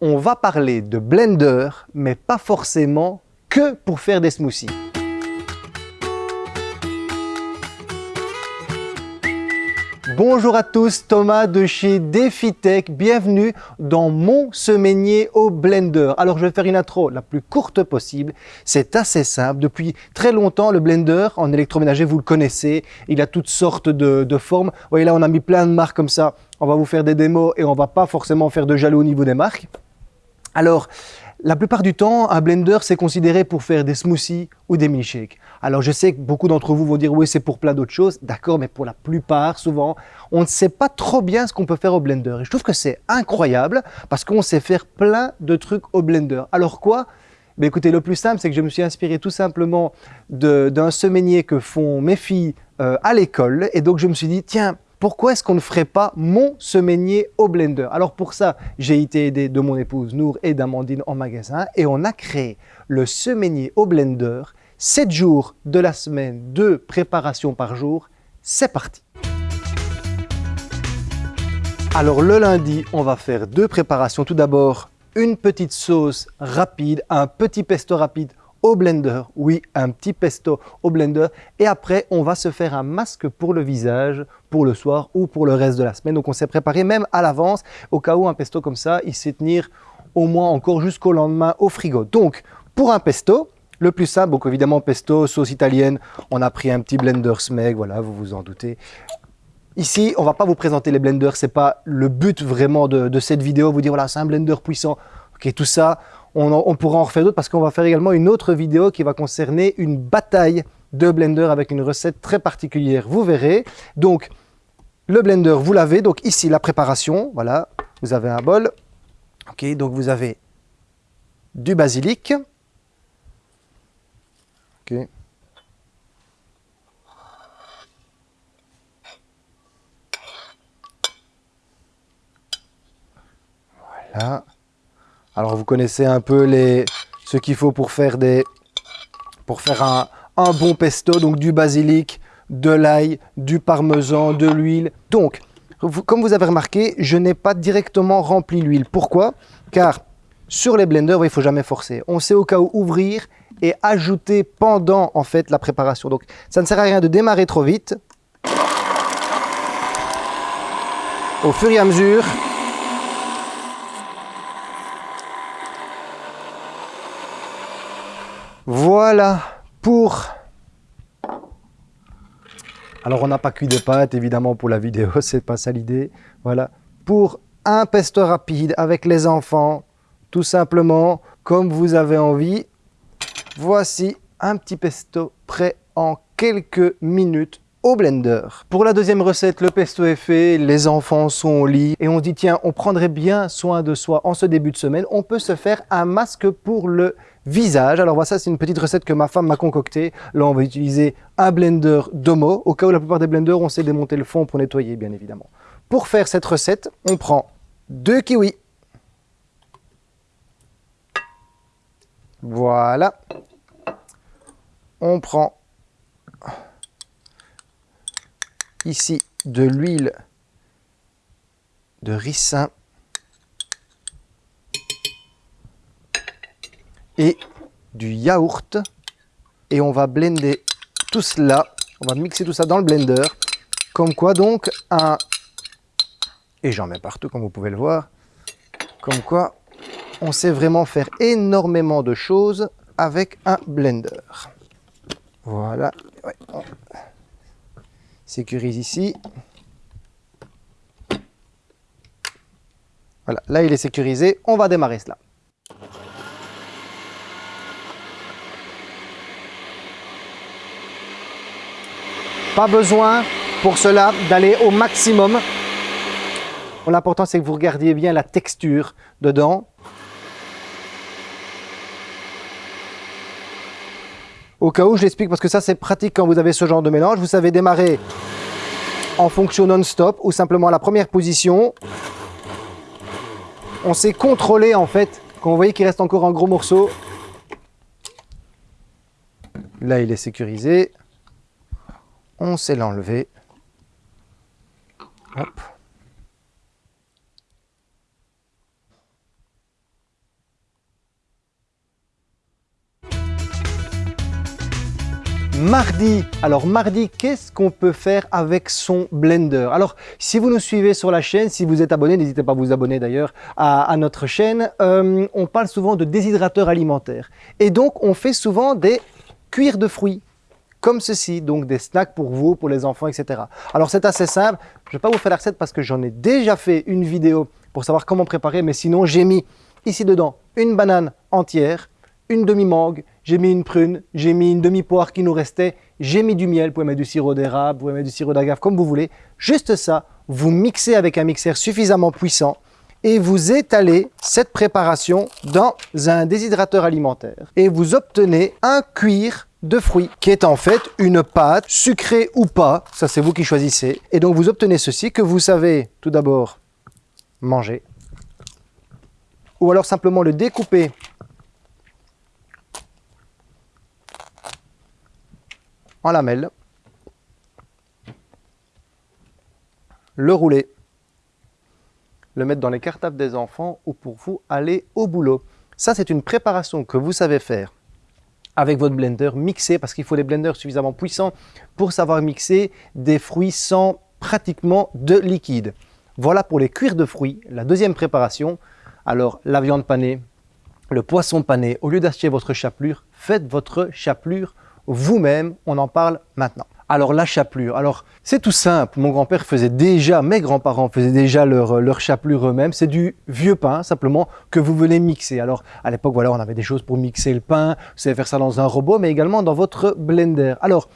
on va parler de blender, mais pas forcément que pour faire des smoothies. Bonjour à tous, Thomas de chez DefiTech. Bienvenue dans mon semainier au blender. Alors je vais faire une intro la plus courte possible. C'est assez simple. Depuis très longtemps, le blender en électroménager, vous le connaissez. Il a toutes sortes de, formes. Vous voyez là, on a mis plein de marques comme ça. On va vous faire des démos et on va pas forcément faire de jaloux au niveau des marques. Alors, la plupart du temps, un blender, c'est considéré pour faire des smoothies ou des milkshakes. Alors, je sais que beaucoup d'entre vous vont dire « oui, c'est pour plein d'autres choses ». D'accord, mais pour la plupart, souvent, on ne sait pas trop bien ce qu'on peut faire au blender. Et je trouve que c'est incroyable parce qu'on sait faire plein de trucs au blender. Alors quoi? Mais écoutez, le plus simple, c'est que je me suis inspiré tout simplement d'un semainier que font mes filles euh, à l'école. Et donc, je me suis dit, tiens, pourquoi est-ce qu'on ne ferait pas mon semainier au blender? Alors pour ça, j'ai été aidé de mon épouse Nour et d'Amandine en magasin et on a créé le semainier au blender, 7 jours de la semaine, de préparation par jour. C'est parti Alors le lundi, on va faire deux préparations. Tout d'abord, une petite sauce rapide, un petit pesto rapide au blender. Oui, un petit pesto au blender. Et après, on va se faire un masque pour le visage pour le soir ou pour le reste de la semaine. Donc, on s'est préparé même à l'avance au cas où un pesto comme ça, il sait tenir au moins encore jusqu'au lendemain au frigo. Donc, pour un pesto, le plus simple, donc évidemment pesto, sauce italienne, on a pris un petit blender Smeg, voilà, vous vous en doutez. Ici, on va pas vous présenter les blenders, c'est pas le but vraiment de, de cette vidéo, vous dire voilà, c'est un blender puissant. Ok, tout ça, on, pourra en refaire d'autres parce qu'on va faire également une autre vidéo qui va concerner une bataille de blender avec une recette très particulière. Vous verrez. Donc, le blender, vous l'avez. Donc ici, la préparation. Voilà, vous avez un bol. Ok, donc vous avez du basilic. Ok. Voilà. Alors vous connaissez un peu ce qu'il faut pour faire, des, pour faire un, un bon pesto, donc du basilic, de l'ail, du parmesan, de l'huile. Donc, comme vous avez remarqué, je n'ai pas directement rempli l'huile. Pourquoi? Car sur les blenders, il ne faut jamais forcer. On sait au cas où ouvrir et ajouter pendant en fait la préparation. Donc ça ne sert à rien de démarrer trop vite. Au fur et à mesure, Voilà pour... Alors on n'a pas cuit des pâtes évidemment pour la vidéo, c'est pas ça l'idée. Voilà, pour un pesto rapide avec les enfants, tout simplement comme vous avez envie. Voici un petit pesto prêt en quelques minutes au blender. Pour la deuxième recette, le pesto est fait, les enfants sont au lit et on dit tiens, on prendrait bien soin de soi en ce début de semaine. On peut se faire un masque pour le visage. Alors voilà, ça c'est une petite recette que ma femme m'a concoctée. Là, on va utiliser un blender Domo, au cas où la plupart des blenders, on sait démonter le fond pour nettoyer, bien évidemment. Pour faire cette recette, on prend deux kiwis. Voilà. On prend ici de l'huile de ricin et du yaourt. Et on va blender tout cela, on va mixer tout ça dans le blender. Comme quoi donc un et j'en mets partout comme vous pouvez le voir. Comme quoi on sait vraiment faire énormément de choses avec un blender. Voilà. Sécurise ici. Voilà, là il est sécurisé, on va démarrer cela. Pas besoin pour cela d'aller au maximum. L'important c'est que vous regardiez bien la texture dedans. Au cas où, je l'explique parce que ça c'est pratique quand vous avez ce genre de mélange. Vous savez démarrer en fonction non-stop ou simplement à la première position. On sait contrôler en fait, quand vous voyez qu'il reste encore un gros morceau. Là il est sécurisé on sait l'enlever. Mardi. Alors mardi, qu'est-ce qu'on peut faire avec son Blender? Alors si vous nous suivez sur la chaîne, si vous êtes abonné, n'hésitez pas à vous abonner d'ailleurs à, notre chaîne, euh, on parle souvent de déshydrateur alimentaire. Et donc on fait souvent des cuirs de fruits comme ceci, donc des snacks pour vous, pour les enfants, etc. Alors c'est assez simple, je ne vais pas vous faire la recette parce que j'en ai déjà fait une vidéo pour savoir comment préparer, mais sinon j'ai mis ici dedans une banane entière, une demi-mangue, j'ai mis une prune, j'ai mis une demi-poire qui nous restait, j'ai mis du miel, vous pouvez mettre du sirop d'érable, vous pouvez mettre du sirop d'agave, comme vous voulez. Juste ça, vous mixez avec un mixeur suffisamment puissant et vous étalez cette préparation dans un déshydrateur alimentaire. Et vous obtenez un cuir de fruits, qui est en fait une pâte, sucrée ou pas, ça c'est vous qui choisissez. Et donc vous obtenez ceci que vous savez tout d'abord manger, ou alors simplement le découper. En lamelles, le rouler, le mettre dans les cartables des enfants ou pour vous aller au boulot. Ça, c'est une préparation que vous savez faire avec votre blender, mixer, parce qu'il faut des blenders suffisamment puissants pour savoir mixer des fruits sans pratiquement de liquide. Voilà pour les cuirs de fruits, la deuxième préparation. Alors, la viande panée, le poisson pané, au lieu d'acheter votre chapelure, faites votre chapelure vous-même, on en parle maintenant. Alors la chapelure, alors c'est tout simple, mon grand-père faisait déjà, mes grands-parents faisaient déjà leur, leur chapelure eux-mêmes, c'est du vieux pain simplement que vous venez mixer. Alors à l'époque voilà, on avait des choses pour mixer le pain, vous savez faire ça dans un robot, mais également dans votre blender. Alors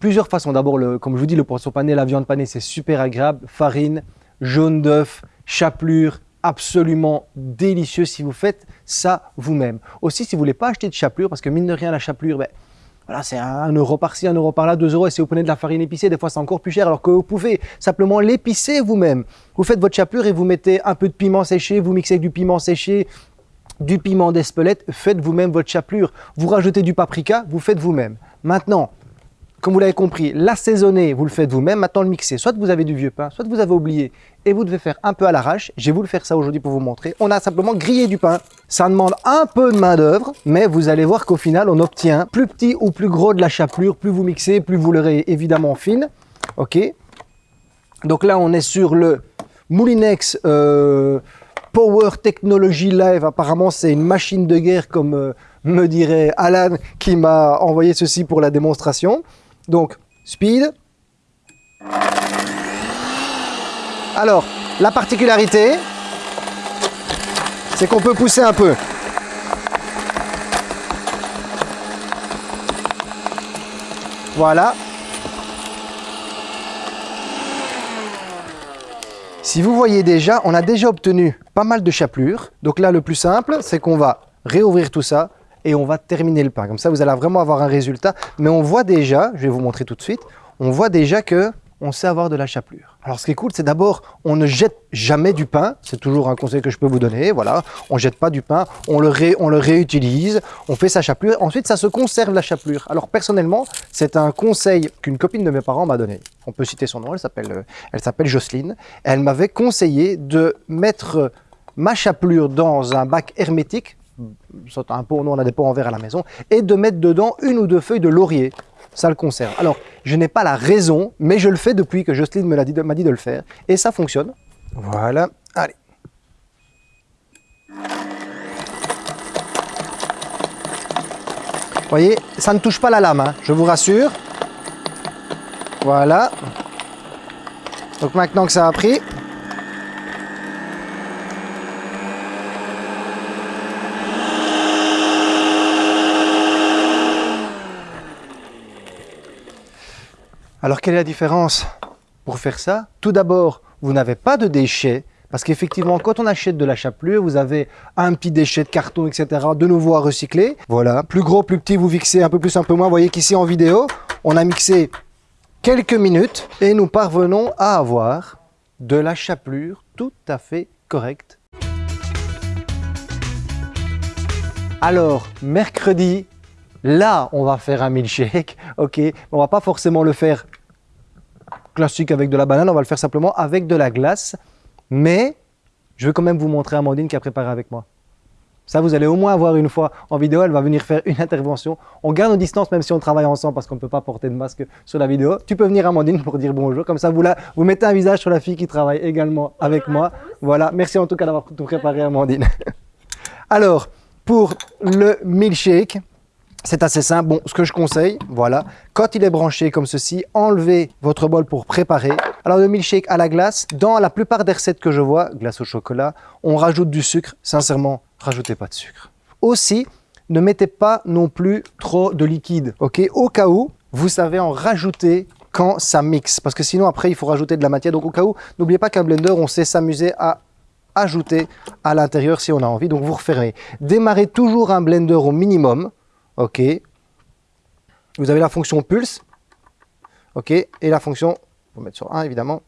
plusieurs façons, d'abord comme je vous dis le poisson pané, la viande panée c'est super agréable, farine, jaune d'œuf, chapelure, absolument délicieux si vous faites ça vous-même. Aussi si vous voulez pas acheter de chapelure, parce que mine de rien la chapelure, ben, voilà, c'est un euro par-ci, un euro par-là, deux euros. Et si vous prenez de la farine épicée, des fois c'est encore plus cher. Alors que vous pouvez simplement l'épicer vous-même. Vous faites votre chapelure et vous mettez un peu de piment séché, vous mixez avec du piment séché, du piment d'Espelette, faites vous-même votre chapelure. Vous rajoutez du paprika, vous faites vous-même. Maintenant, comme vous l'avez compris, l'assaisonner, vous le faites vous-même, maintenant le mixer. Soit vous avez du vieux pain, soit vous avez oublié et vous devez faire un peu à l'arrache. Je vais vous le faire ça aujourd'hui pour vous montrer. On a simplement grillé du pain. Ça demande un peu de main d'œuvre, mais vous allez voir qu'au final, on obtient plus petit ou plus gros de la chapelure. Plus vous mixez, plus vous l'aurez évidemment fine. Ok Donc là, on est sur le Moulinex euh, Power Technology Live. Apparemment, c'est une machine de guerre, comme euh, me dirait Alan, qui m'a envoyé ceci pour la démonstration. Donc, speed. Alors, la particularité, c'est qu'on peut pousser un peu. Voilà. Si vous voyez déjà, on a déjà obtenu pas mal de chapelures. Donc là, le plus simple, c'est qu'on va réouvrir tout ça, et on va terminer le pain. Comme ça, vous allez vraiment avoir un résultat. Mais on voit déjà, je vais vous montrer tout de suite, on voit déjà que on sait avoir de la chapelure. Alors ce qui est cool, c'est d'abord, on ne jette jamais du pain. C'est toujours un conseil que je peux vous donner. Voilà, on jette pas du pain, on le, réutilise, on fait sa chapelure. Ensuite, ça se conserve la chapelure. Alors personnellement, c'est un conseil qu'une copine de mes parents m'a donné. On peut citer son nom, elle s'appelle euh, Jocelyne. Elle m'avait conseillé de mettre ma chapelure dans un bac hermétique un pot, nous on a des pots en verre à la maison, et de mettre dedans une ou deux feuilles de laurier. Ça le conserve. Alors, je n'ai pas la raison, mais je le fais depuis que Jocelyne m'a dit, dit de le faire. Et ça fonctionne. Voilà. Allez. Vous voyez, ça ne touche pas la lame, hein, je vous rassure. Voilà. Donc maintenant que ça a pris, Alors quelle est la différence? Pour faire ça Tout d'abord, vous n'avez pas de déchets, parce qu'effectivement, quand on achète de la chapelure, vous avez un petit déchet de carton, etc., de nouveau à recycler. Voilà, plus gros, plus petit, vous mixez un peu plus, un peu moins. Vous voyez qu'ici en vidéo, on a mixé quelques minutes et nous parvenons à avoir de la chapelure tout à fait correcte. Alors, mercredi, là, on va faire un milkshake, ok? On va pas forcément le faire classique avec de la banane, on va le faire simplement avec de la glace. Mais je vais quand même vous montrer Amandine qui a préparé avec moi. Ça, vous allez au moins avoir une fois en vidéo, elle va venir faire une intervention. On garde nos distances même si on travaille ensemble parce qu'on ne peut pas porter de masque sur la vidéo. Tu peux venir Amandine pour dire bonjour, comme ça vous, vous mettez un visage sur la fille qui travaille également avec moi. Voilà, merci en tout cas d'avoir tout préparé Amandine. Alors, pour le milkshake, c'est assez simple. Bon, ce que je conseille, voilà, quand il est branché comme ceci, enlevez votre bol pour préparer. Alors le milkshake à la glace, dans la plupart des recettes que je vois, glace au chocolat, on rajoute du sucre. Sincèrement, rajoutez pas de sucre. Aussi, ne mettez pas non plus trop de liquide, ok? Au cas où, vous savez en rajouter quand ça mixe, parce que sinon après il faut rajouter de la matière. Donc au cas où, n'oubliez pas qu'un blender, on sait s'amuser à ajouter à l'intérieur si on a envie. Donc vous refermez. Démarrez toujours un blender au minimum, OK. Vous avez la fonction pulse, OK, et la fonction, on va mettre sur 1 évidemment.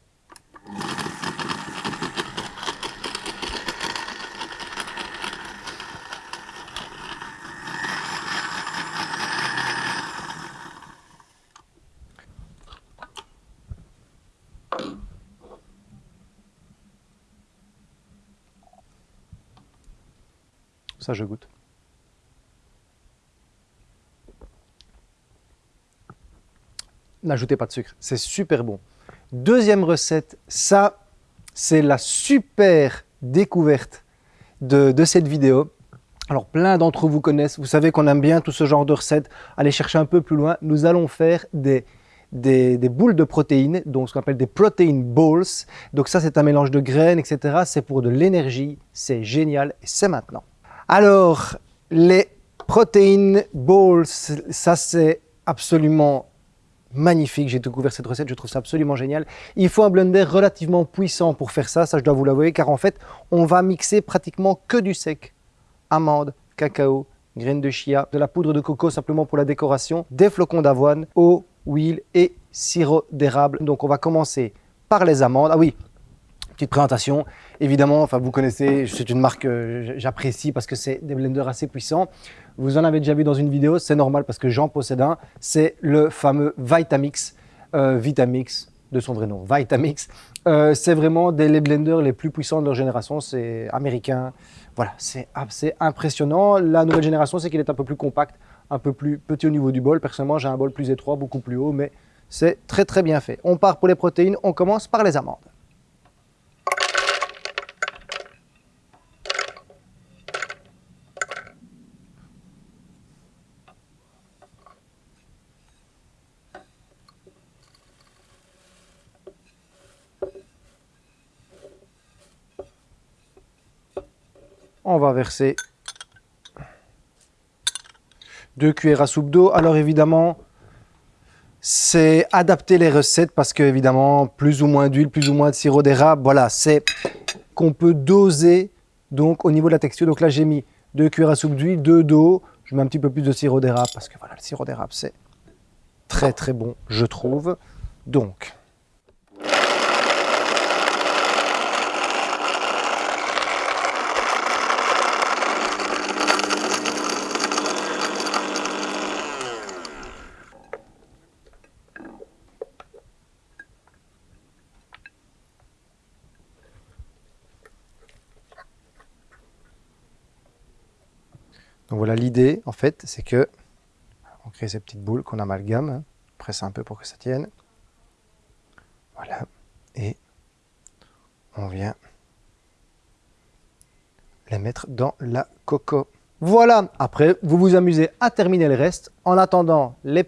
Ça, je goûte. N'ajoutez pas de sucre. C'est super bon. Deuxième recette, ça, c'est la super découverte de, cette vidéo. Alors, plein d'entre vous connaissent. Vous savez qu'on aime bien tout ce genre de recettes. Allez chercher un peu plus loin. Nous allons faire des, des, boules de protéines, donc ce qu'on appelle des protein balls. Donc ça, c'est un mélange de graines, etc. C'est pour de l'énergie. C'est génial c'est maintenant. Alors, les protein balls, ça, c'est absolument magnifique. J'ai découvert cette recette, je trouve ça absolument génial. Il faut un blender relativement puissant pour faire ça, ça je dois vous l'avouer, car en fait, on va mixer pratiquement que du sec. Amandes, cacao, graines de chia, de la poudre de coco simplement pour la décoration, des flocons d'avoine, eau, huile et sirop d'érable. Donc on va commencer par les amandes. Ah oui, petite présentation. Évidemment, enfin vous connaissez, c'est une marque que j'apprécie parce que c'est des blenders assez puissants. Vous en avez déjà vu dans une vidéo, c'est normal parce que j'en possède un. C'est le fameux Vitamix, euh, Vitamix de son vrai nom, Vitamix. Euh, c'est vraiment des les blenders les plus puissants de leur génération, c'est américain. Voilà, c'est assez impressionnant. La nouvelle génération, c'est qu'il est un peu plus compact, un peu plus petit au niveau du bol. Personnellement, j'ai un bol plus étroit, beaucoup plus haut, mais c'est très très bien fait. On part pour les protéines, on commence par les amandes. On va verser deux cuillères à soupe d'eau. Alors évidemment, c'est adapter les recettes parce que évidemment, plus ou moins d'huile, plus ou moins de sirop d'érable, voilà, c'est qu'on peut doser donc au niveau de la texture. Donc là, j'ai mis deux cuillères à soupe d'huile, deux d'eau. Je mets un petit peu plus de sirop d'érable parce que voilà, le sirop d'érable, c'est très très bon, je trouve. Donc, Donc voilà, l'idée, en fait, c'est que on crée ces petites boules qu'on amalgame, hein, presse un peu pour que ça tienne. Voilà, et on vient les mettre dans la coco. Voilà, après, vous vous amusez à terminer le reste. En attendant, les,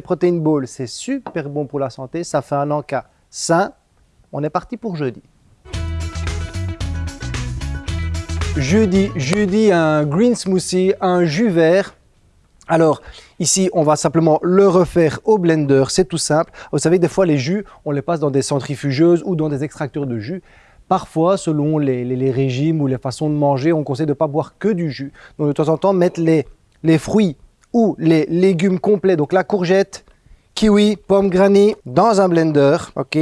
protéines balls, c'est super bon pour la santé. Ça fait un encas sain. On est parti pour jeudi. Jeudi, jeudi, un green smoothie, un jus vert. Alors, ici, on va simplement le refaire au blender, c'est tout simple. Vous savez, des fois, les jus, on les passe dans des centrifugeuses ou dans des extracteurs de jus. Parfois, selon les, régimes ou les façons de manger, on conseille de ne pas boire que du jus. Donc, de temps en temps, mettre les, les fruits ou les légumes complets, donc la courgette, kiwi, pomme granny, dans un blender, ok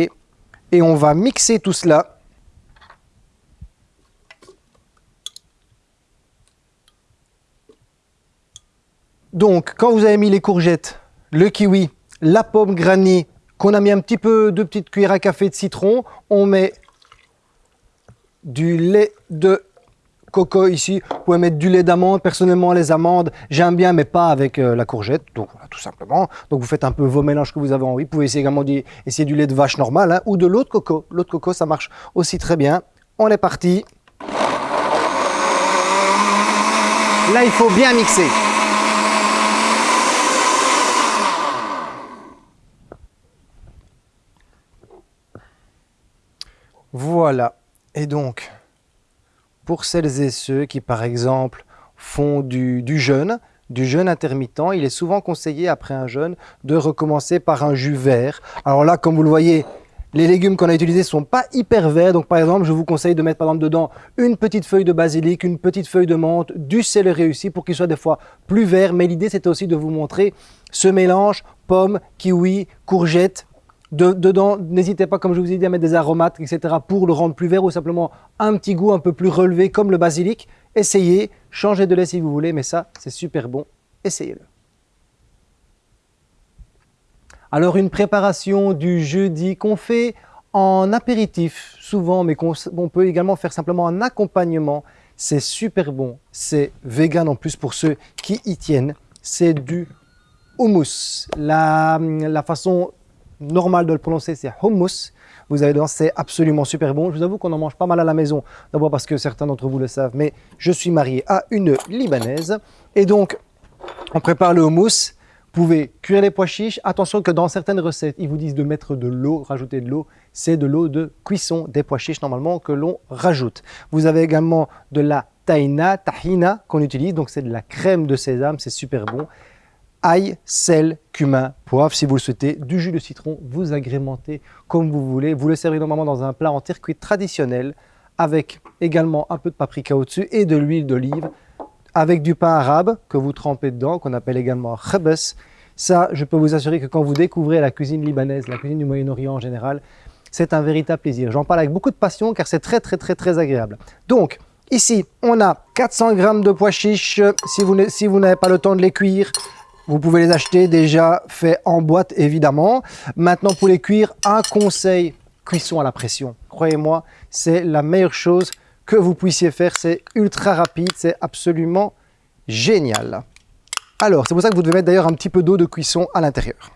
Et on va mixer tout cela Donc, quand vous avez mis les courgettes, le kiwi, la pomme granny, qu'on a mis un petit peu de petites cuillères à café de citron, on met du lait de coco ici, vous pouvez mettre du lait d'amande. Personnellement, les amandes, j'aime bien, mais pas avec euh, la courgette. Donc voilà, tout simplement. Donc vous faites un peu vos mélanges que vous avez envie. Vous pouvez essayer également d'essayer du lait de vache normal hein, ou de l'eau de coco. L'eau de coco, ça marche aussi très bien. On est parti. Là, il faut bien mixer. Voilà. Et donc, pour celles et ceux qui, par exemple, font du, jeûne, du jeûne intermittent, il est souvent conseillé, après un jeûne, de recommencer par un jus vert. Alors là, comme vous le voyez, les légumes qu'on a utilisés sont pas hyper verts. Donc, par exemple, je vous conseille de mettre par exemple dedans une petite feuille de basilic, une petite feuille de menthe, du céleri aussi pour qu'il soit des fois plus vert. Mais l'idée, c'était aussi de vous montrer ce mélange pomme, kiwi, courgette, dedans, n'hésitez pas, comme je vous ai dit, à mettre des aromates, etc. pour le rendre plus vert ou simplement un petit goût un peu plus relevé comme le basilic. Essayez, changez de lait si vous voulez, mais ça, c'est super bon. Essayez-le. Alors, une préparation du jeudi qu'on fait en apéritif, souvent, mais qu'on peut également faire simplement en accompagnement. C'est super bon. C'est vegan en plus pour ceux qui y tiennent. C'est du hummus. La, la façon normal de le prononcer, c'est hummus. Vous allez voir, c'est absolument super bon. Je vous avoue qu'on en mange pas mal à la maison. D'abord parce que certains d'entre vous le savent, mais je suis marié à une Libanaise. Et donc, on prépare le hummus. Vous pouvez cuire les pois chiches. Attention que dans certaines recettes, ils vous disent de mettre de l'eau, rajouter de l'eau. C'est de l'eau de cuisson des pois chiches normalement que l'on rajoute. Vous avez également de la tahina, tahina qu'on utilise. Donc c'est de la crème de sésame, c'est super bon ail, sel, cumin, poivre si vous le souhaitez, du jus de citron, vous agrémentez comme vous voulez. Vous le servez normalement dans un plat en terre cuite traditionnel avec également un peu de paprika au-dessus et de l'huile d'olive avec du pain arabe que vous trempez dedans, qu'on appelle également khabes. Ça, je peux vous assurer que quand vous découvrez la cuisine libanaise, la cuisine du Moyen-Orient en général, c'est un véritable plaisir. J'en parle avec beaucoup de passion car c'est très très très très agréable. Donc, ici, on a 400 grammes de pois chiches. Si vous n'avez pas le temps de les cuire, vous pouvez les acheter déjà faits en boîte, évidemment. Maintenant, pour les cuire, un conseil, cuisson à la pression. Croyez-moi, c'est la meilleure chose que vous puissiez faire. C'est ultra rapide, c'est absolument génial. Alors, c'est pour ça que vous devez mettre d'ailleurs un petit peu d'eau de cuisson à l'intérieur.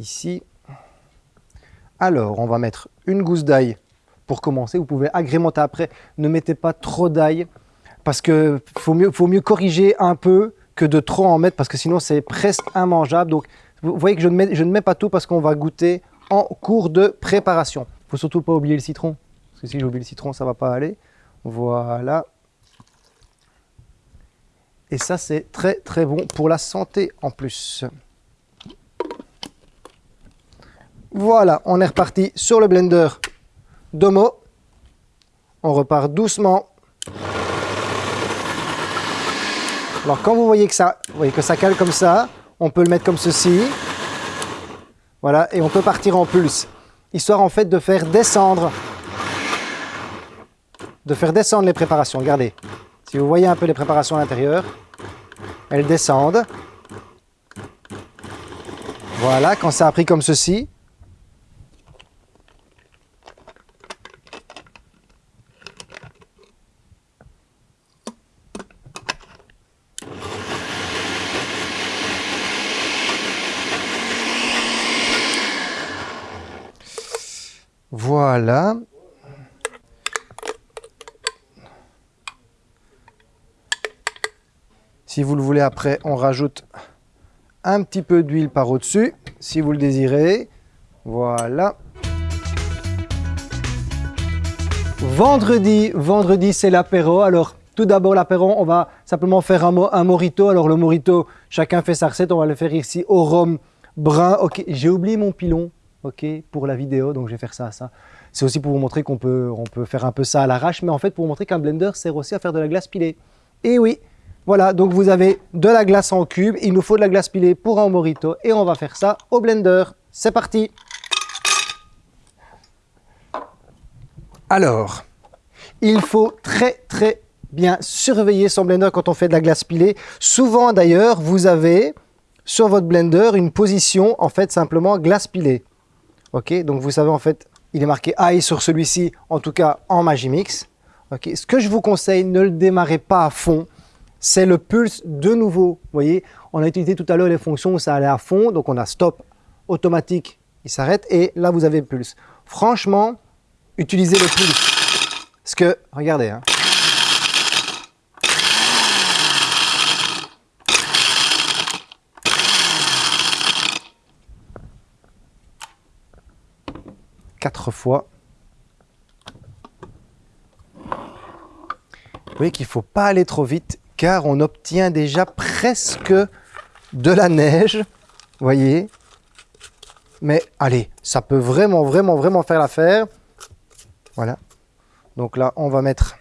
Ici. Alors, on va mettre une gousse d'ail pour commencer. Vous pouvez agrémenter après. Ne mettez pas trop d'ail parce qu'il faut mieux, faut mieux corriger un peu que de trop en mettre parce que sinon c'est presque immangeable. Donc vous voyez que je ne mets, je ne mets pas tout parce qu'on va goûter en cours de préparation. Faut surtout pas oublier le citron. Parce que si j'oublie le citron, ça va pas aller. Voilà. Et ça, c'est très très bon pour la santé en plus. Voilà, on est reparti sur le blender Domo. On repart doucement Alors quand vous voyez que ça, voyez que ça cale comme ça, on peut le mettre comme ceci. Voilà, et on peut partir en pulse. Histoire en fait de faire descendre, de faire descendre les préparations. Regardez, si vous voyez un peu les préparations à l'intérieur, elles descendent. Voilà, quand ça a pris comme ceci, Voilà. Si vous le voulez après, on rajoute un petit peu d'huile par au-dessus, si vous le désirez. Voilà. Vendredi, vendredi c'est l'apéro. Alors tout d'abord l'apéro, on va simplement faire un, un morito. Alors le morito, chacun fait sa recette. On va le faire ici au rhum brun. Ok, j'ai oublié mon pilon ok, pour la vidéo, donc je vais faire ça, ça. C'est aussi pour vous montrer qu'on peut, on peut faire un peu ça à l'arrache, mais en fait pour vous montrer qu'un blender sert aussi à faire de la glace pilée. Et oui, voilà, donc vous avez de la glace en cube, il nous faut de la glace pilée pour un morito, et on va faire ça au blender. C'est parti Alors, il faut très très bien surveiller son blender quand on fait de la glace pilée. Souvent d'ailleurs, vous avez sur votre blender une position en fait simplement glace pilée. Ok, donc vous savez en fait il est marqué high sur celui-ci, en tout cas en Magimix. Ok, Ce que je vous conseille, ne le démarrez pas à fond, c'est le pulse de nouveau. Vous voyez, on a utilisé tout à l'heure les fonctions où ça allait à fond, donc on a stop automatique, il s'arrête, et là vous avez pulse. Franchement, utilisez le pulse. Parce que, regardez, hein, quatre fois. Vous voyez qu'il ne faut pas aller trop vite car on obtient déjà presque de la neige. Voyez Mais allez, ça peut vraiment, vraiment, vraiment faire l'affaire. Voilà. Donc là, on va mettre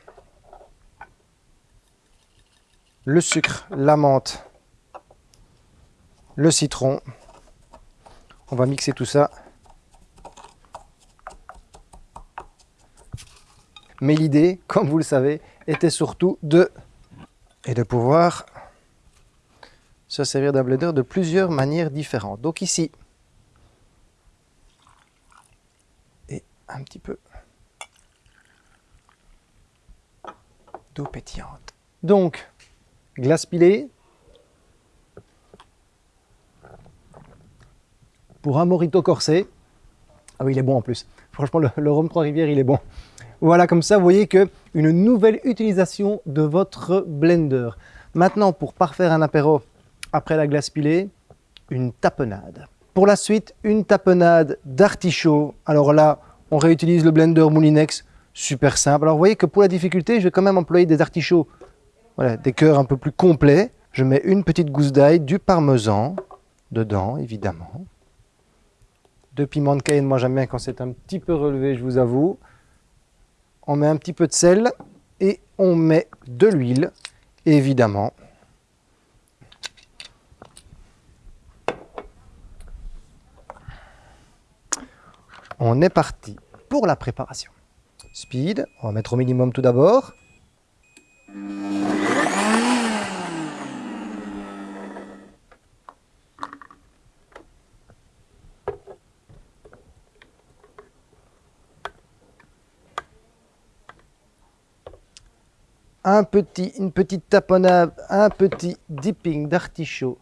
le sucre, la menthe, le citron. On va mixer tout ça. Mais l'idée, comme vous le savez, était surtout de, et de pouvoir se servir d'un blender de plusieurs manières différentes. Donc ici, et un petit peu d'eau pétillante. Donc, glace pilée. Pour un morito corsé. Ah oui, il est bon en plus. Franchement, le, le rhum Trois-Rivières, il est bon. Voilà, comme ça, vous voyez que une nouvelle utilisation de votre blender. Maintenant, pour parfaire un apéro après la glace pilée, une tapenade. Pour la suite, une tapenade d'artichaut. Alors là, on réutilise le blender Moulinex, super simple. Alors vous voyez que pour la difficulté, je vais quand même employer des artichauts, voilà, des cœurs un peu plus complets. Je mets une petite gousse d'ail, du parmesan dedans, évidemment. Deux piments de Cayenne, moi j'aime bien quand c'est un petit peu relevé, je vous avoue on met un petit peu de sel et on met de l'huile, évidemment. On est parti pour la préparation. Speed, on va mettre au minimum tout d'abord. Un petit, une petite tapenade, un petit dipping d'artichaut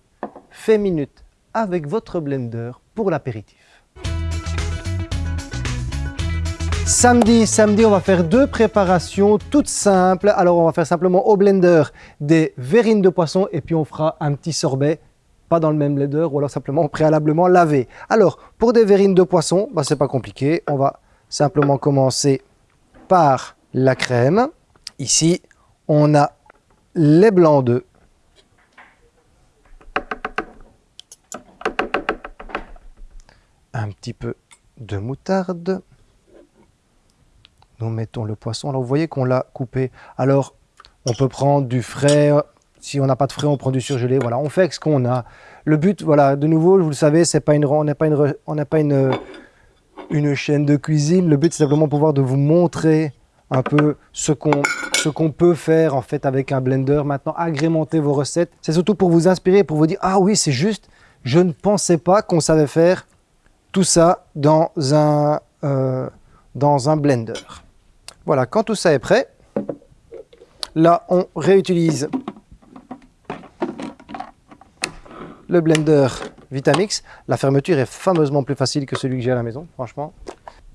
fait minute avec votre blender pour l'apéritif. Samedi, samedi, on va faire deux préparations toutes simples. Alors, on va faire simplement au blender des verrines de poisson et puis on fera un petit sorbet, pas dans le même blender ou alors simplement préalablement lavé. Alors, pour des verrines de poisson, bah, c'est pas compliqué. On va simplement commencer par la crème. Ici, on a les blancs d'œufs. Un petit peu de moutarde. Nous mettons le poisson. Alors vous voyez qu'on l'a coupé. Alors on peut prendre du frais. Si on n'a pas de frais, on prend du surgelé. Voilà, on fait ce qu'on a. Le but, voilà, de nouveau, vous le savez, on n'est pas une, une chaîne de cuisine. Le but, c'est simplement pouvoir de vous montrer un peu ce qu'on ce qu'on peut faire en fait avec un blender. Maintenant, agrémenter vos recettes. C'est surtout pour vous inspirer, pour vous dire « Ah oui, c'est juste, je ne pensais pas qu'on savait faire tout ça dans un, euh, dans un blender. » Voilà, quand tout ça est prêt, là, on réutilise le blender Vitamix. La fermeture est fameusement plus facile que celui que j'ai à la maison, franchement.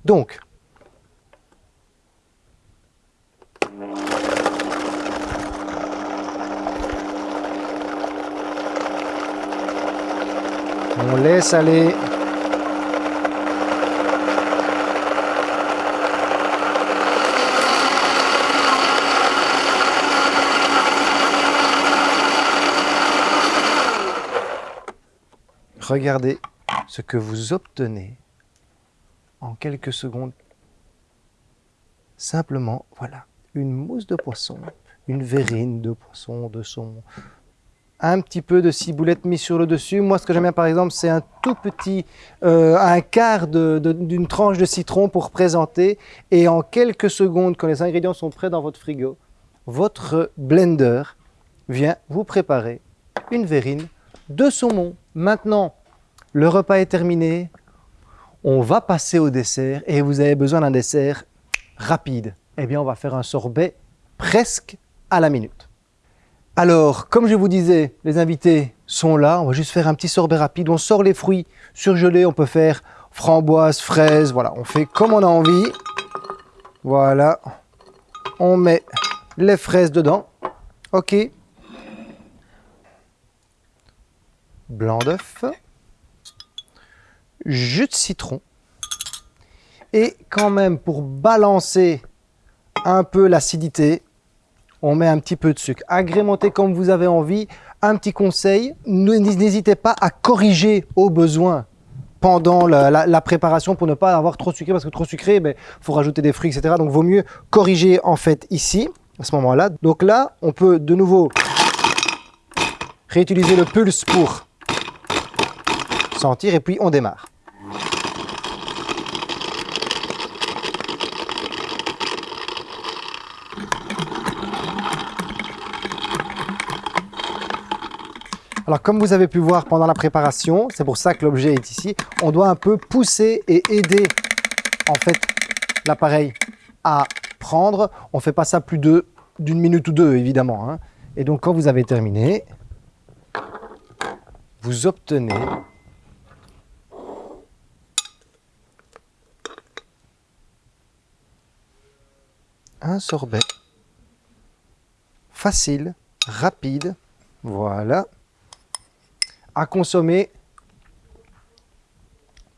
Donc, On laisse aller. Regardez ce que vous obtenez en quelques secondes. Simplement, voilà, une mousse de poisson, une verrine de poisson, de saumon, un petit peu de ciboulette mis sur le dessus. Moi, ce que j'aime bien, par exemple, c'est un tout petit, euh, un quart d'une tranche de citron pour présenter. Et en quelques secondes, quand les ingrédients sont prêts dans votre frigo, votre blender vient vous préparer une verrine de saumon. Maintenant, le repas est terminé. on va passer au dessert et vous avez besoin d'un dessert rapide. Eh bien, on va faire un sorbet presque à la minute. Alors, comme je vous disais, les invités sont là. On va juste faire un petit sorbet rapide. On sort les fruits surgelés. On peut faire framboise, fraise. Voilà, on fait comme on a envie. Voilà. On met les fraises dedans. OK. Blanc d'œuf. Jus de citron. Et quand même, pour balancer un peu l'acidité, on met un petit peu de sucre. Agrémentez comme vous avez envie. Un petit conseil, n'hésitez pas à corriger au besoin pendant la, préparation pour ne pas avoir trop sucré parce que trop sucré, il ben, faut rajouter des fruits, etc. Donc, vaut mieux corriger en fait ici, à ce moment-là. Donc là, on peut de nouveau réutiliser le pulse pour sentir et puis on démarre. Alors comme vous avez pu voir pendant la préparation, c'est pour ça que l'objet est ici, on doit un peu pousser et aider en fait l'appareil à prendre. On ne fait pas ça plus d'une minute ou deux évidemment. Hein. Et donc quand vous avez terminé, vous obtenez un sorbet facile, rapide, voilà, à consommer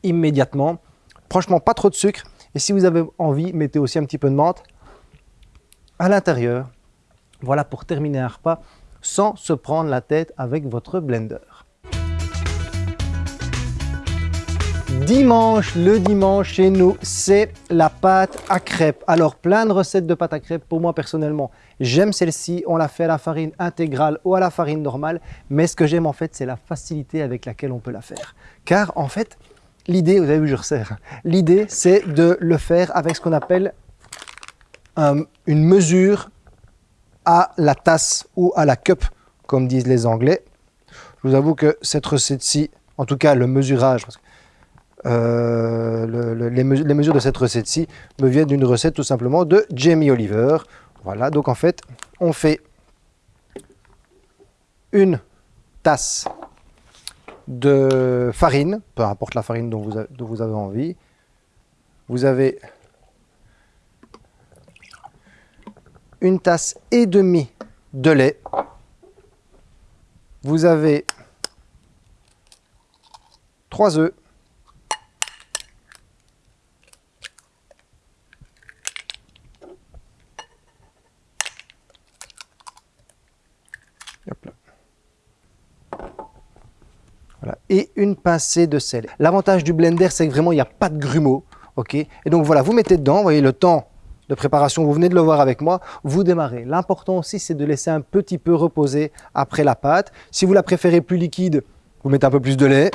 immédiatement. Franchement, pas trop de sucre. Et si vous avez envie, mettez aussi un petit peu de menthe à l'intérieur. Voilà pour terminer un repas sans se prendre la tête avec votre blender. Dimanche, le dimanche chez nous, c'est la pâte à crêpes. Alors, plein de recettes de pâte à crêpes pour moi personnellement. J'aime celle-ci, on l'a fait à la farine intégrale ou à la farine normale. Mais ce que j'aime en fait, c'est la facilité avec laquelle on peut la faire. Car en fait, l'idée, vous avez vu, je resserre. L'idée, c'est de le faire avec ce qu'on appelle euh, une mesure à la tasse ou à la cup, comme disent les Anglais. Je vous avoue que cette recette-ci, en tout cas le mesurage, euh, les, mesures de cette recette-ci me viennent d'une recette tout simplement de Jamie Oliver. Voilà, donc en fait, on fait une tasse de farine, peu importe la farine vous, dont vous avez envie. Vous avez une tasse et demie de lait. Vous avez trois œufs. et une pincée de sel. L'avantage du blender, c'est que vraiment, il n'y a pas de grumeaux. ok? Et donc voilà, vous mettez dedans, vous voyez le temps de préparation, vous venez de le voir avec moi, vous démarrez. L'important aussi, c'est de laisser un petit peu reposer après la pâte. Si vous la préférez plus liquide, vous mettez un peu plus de lait.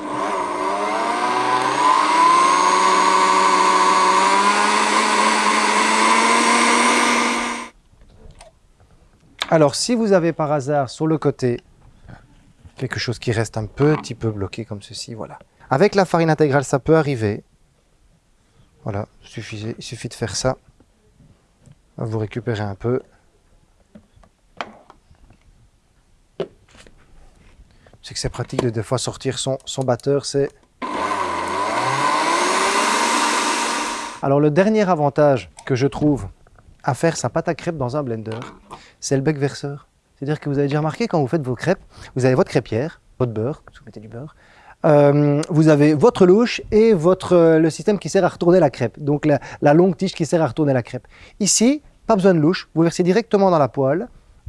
Alors, si vous avez par hasard sur le côté quelque chose qui reste un petit peu bloqué comme ceci, voilà. Avec la farine intégrale, ça peut arriver. Voilà, il suffit, de faire ça. Vous récupérez un peu. C'est que c'est pratique de des fois sortir son, son batteur, c'est... Alors le dernier avantage que je trouve à faire sa pâte à crêpes dans un blender, c'est le bec verseur. C'est-à-dire que vous avez déjà remarqué quand vous faites vos crêpes, vous avez votre crêpière, votre beurre, vous mettez du beurre, euh, vous avez votre louche et votre, euh, le système qui sert à retourner la crêpe, donc la, longue tige qui sert à retourner la crêpe. Ici, pas besoin de louche, vous versez directement dans la poêle,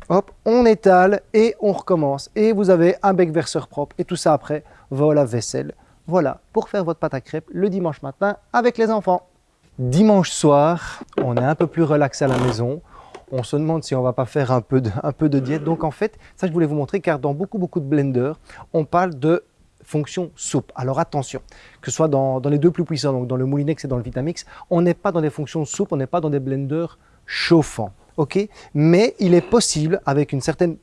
hop, on étale et on recommence. Et vous avez un bec verseur propre et tout ça après va au lave-vaisselle. Voilà, pour faire votre pâte à crêpes le dimanche matin avec les enfants. Dimanche soir, on est un peu plus relax à la maison on se demande si on va pas faire un peu, de, de diète. Donc en fait, ça je voulais vous montrer car dans beaucoup beaucoup de blenders, on parle de fonction soupe. Alors attention, que ce soit dans, les deux plus puissants, donc dans le Moulinex et dans le Vitamix, on n'est pas dans des fonctions soupe, on n'est pas dans des blenders chauffants. Mais il est possible, avec une certaine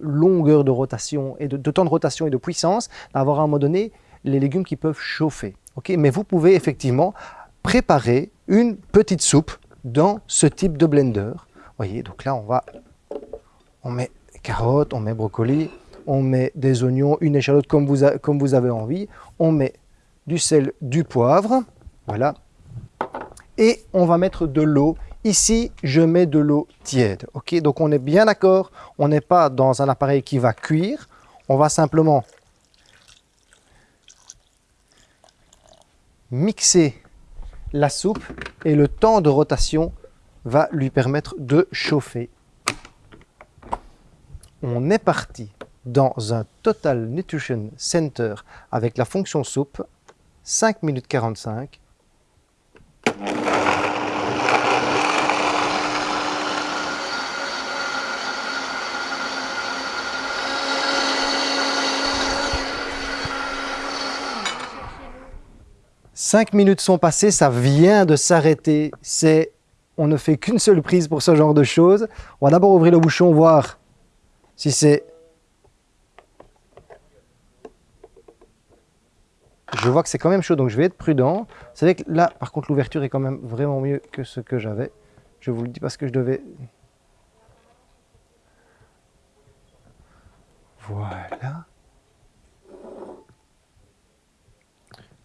longueur de rotation et de, temps de rotation et de puissance, d'avoir à un moment donné les légumes qui peuvent chauffer. mais vous pouvez effectivement préparer une petite soupe dans ce type de blender. Voyez, donc là on met carottes, on met brocoli, on met des oignons, une échalote comme vous, comme vous avez envie, on met du sel, du poivre, voilà, et on va mettre de l'eau. Ici, je mets de l'eau tiède, ok. Donc on est bien d'accord, on n'est pas dans un appareil qui va cuire, on va simplement mixer la soupe et le temps de rotation va lui permettre de chauffer. On est parti dans un Total Nutrition Center avec la fonction soupe, 5 minutes 45. Cinq minutes sont passées, ça vient de s'arrêter. C'est, on ne fait qu'une seule prise pour ce genre de choses. On va d'abord ouvrir le bouchon, voir si c'est je vois que c'est quand même chaud, donc je vais être prudent. C'est vrai que là, par contre, l'ouverture est quand même vraiment mieux que ce que j'avais. Je vous le dis parce que je devais... Voilà.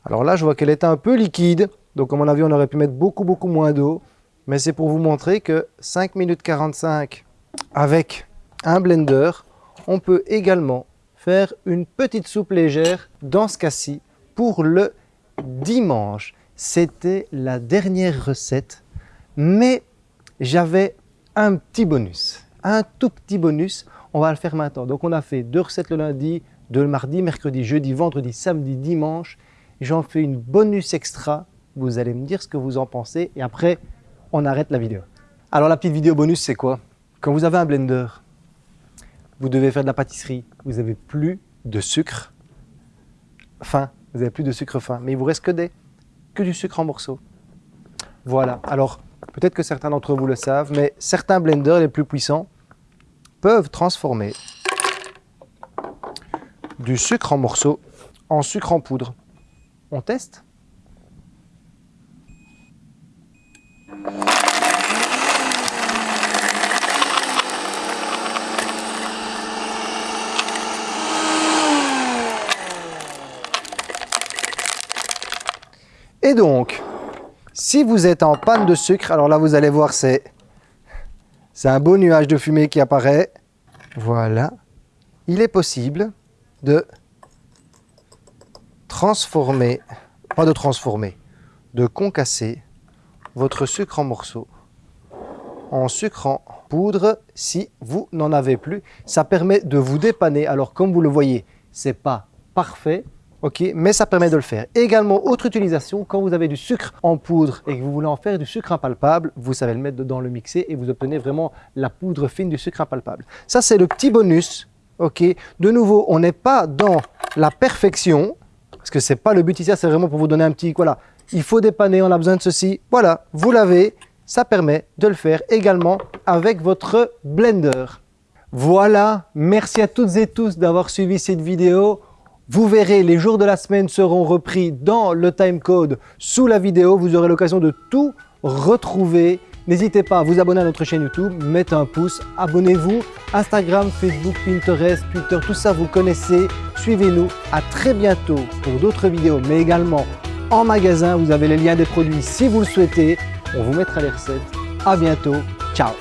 Alors là, je vois qu'elle est un peu liquide. Donc, à mon avis, on aurait pu mettre beaucoup, beaucoup moins d'eau. Mais c'est pour vous montrer que 5 minutes 45 avec un blender, on peut également faire une petite soupe légère dans ce cas-ci pour le dimanche. C'était la dernière recette, mais j'avais un petit bonus, un tout petit bonus. On va le faire maintenant. Donc on a fait deux recettes le lundi, deux le mardi, mercredi, jeudi, vendredi, samedi, dimanche. J'en fais une bonus extra. Vous allez me dire ce que vous en pensez et après, on arrête la vidéo. Alors la petite vidéo bonus, c'est quoi? Quand vous avez un blender, vous devez faire de la pâtisserie, vous n'avez plus de sucre fin, vous n'avez plus de sucre fin, mais il vous reste que, des, que du sucre en morceaux. Voilà, alors peut-être que certains d'entre vous le savent, mais certains blenders les plus puissants peuvent transformer du sucre en morceaux en sucre en poudre. On teste? Et donc, si vous êtes en panne de sucre, alors là vous allez voir c'est un beau nuage de fumée qui apparaît. Voilà. Il est possible de transformer, pas de transformer, de concasser votre sucre en morceaux en sucre en poudre si vous n'en avez plus. Ça permet de vous dépanner. Alors comme vous le voyez, c'est pas parfait, ok, mais ça permet de le faire. également, autre utilisation, quand vous avez du sucre en poudre et que vous voulez en faire du sucre impalpable, vous savez le mettre dans le mixer et vous obtenez vraiment la poudre fine du sucre impalpable. Ça, c'est le petit bonus, ok? De nouveau, on n'est pas dans la perfection, parce que c'est pas le but ici, c'est vraiment pour vous donner un petit, voilà, il faut dépanner, on a besoin de ceci, voilà, vous l'avez, ça permet de le faire également avec votre blender. Voilà, merci à toutes et tous d'avoir suivi cette vidéo. Vous verrez, les jours de la semaine seront repris dans le timecode sous la vidéo. Vous aurez l'occasion de tout retrouver. N'hésitez pas à vous abonner à notre chaîne YouTube, mettez un pouce, abonnez-vous. Instagram, Facebook, Pinterest, Twitter, tout ça vous connaissez. Suivez-nous. À très bientôt pour d'autres vidéos, mais également en magasin. Vous avez les liens des produits si vous le souhaitez. On vous mettra les recettes. À bientôt. Ciao